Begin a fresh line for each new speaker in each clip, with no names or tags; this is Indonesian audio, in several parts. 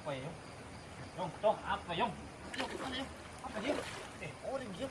아빠예요. 영, 영, 아빠 영. 아빠예요. 아빠예요? 네,
어른이요?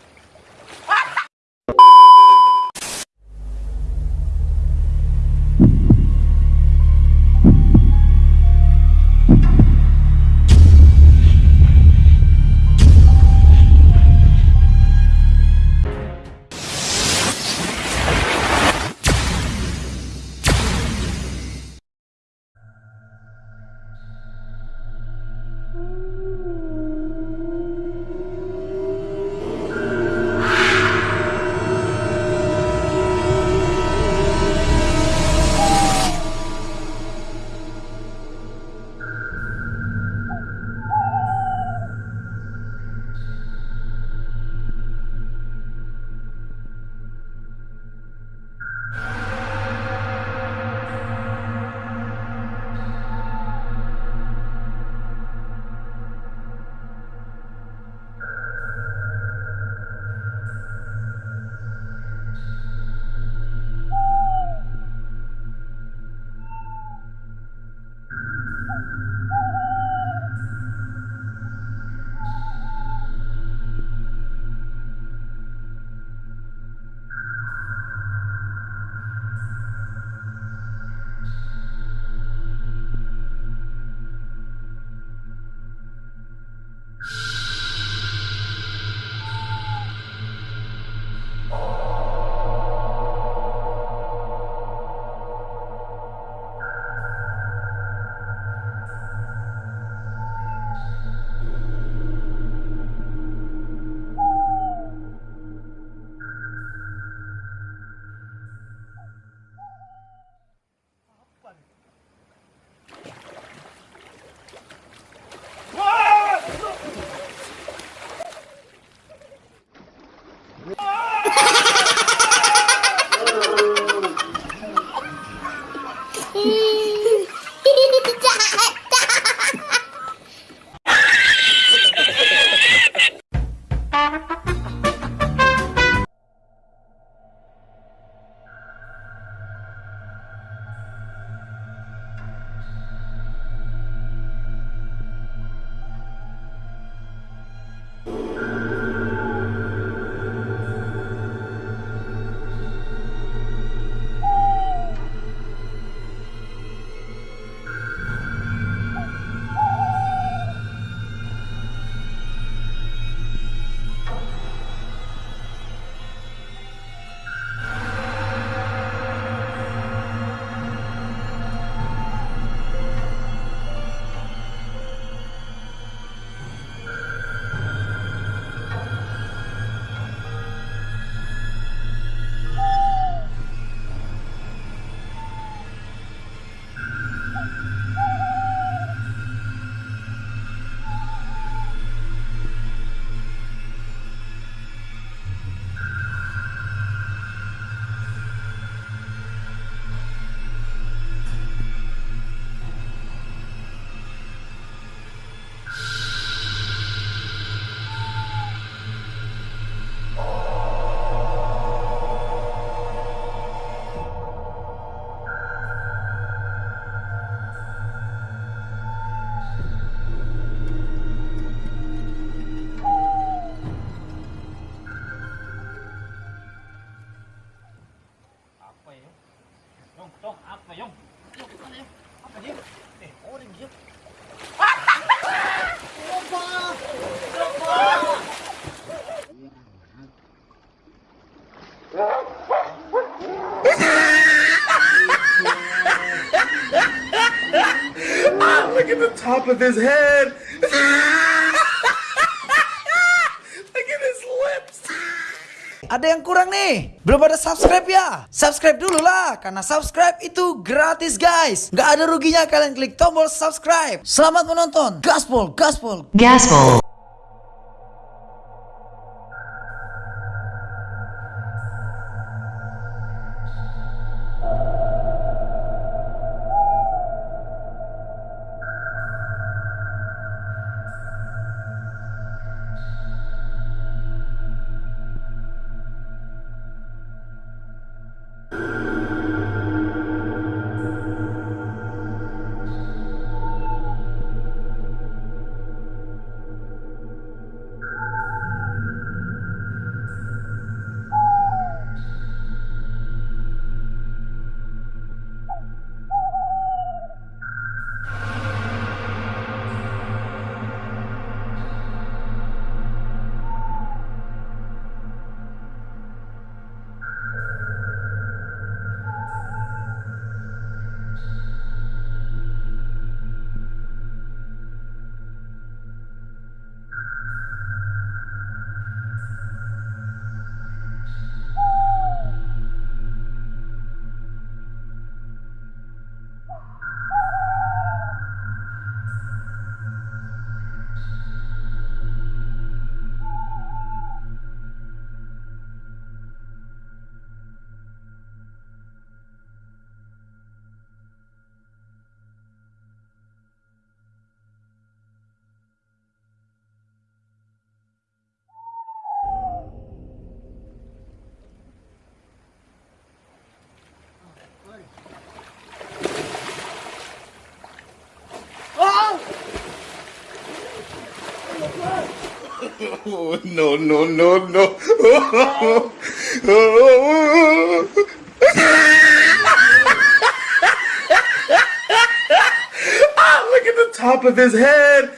Top of his head. Look at his lips.
Ada yang kurang nih? Belum ada subscribe ya? Subscribe dulu lah, karena subscribe itu gratis guys. Nggak ada ruginya kalian klik tombol subscribe. Selamat menonton. Gaspol, gaspol.
Gaspol.
Oh, no, no, no, no. ah, look at the top of his head.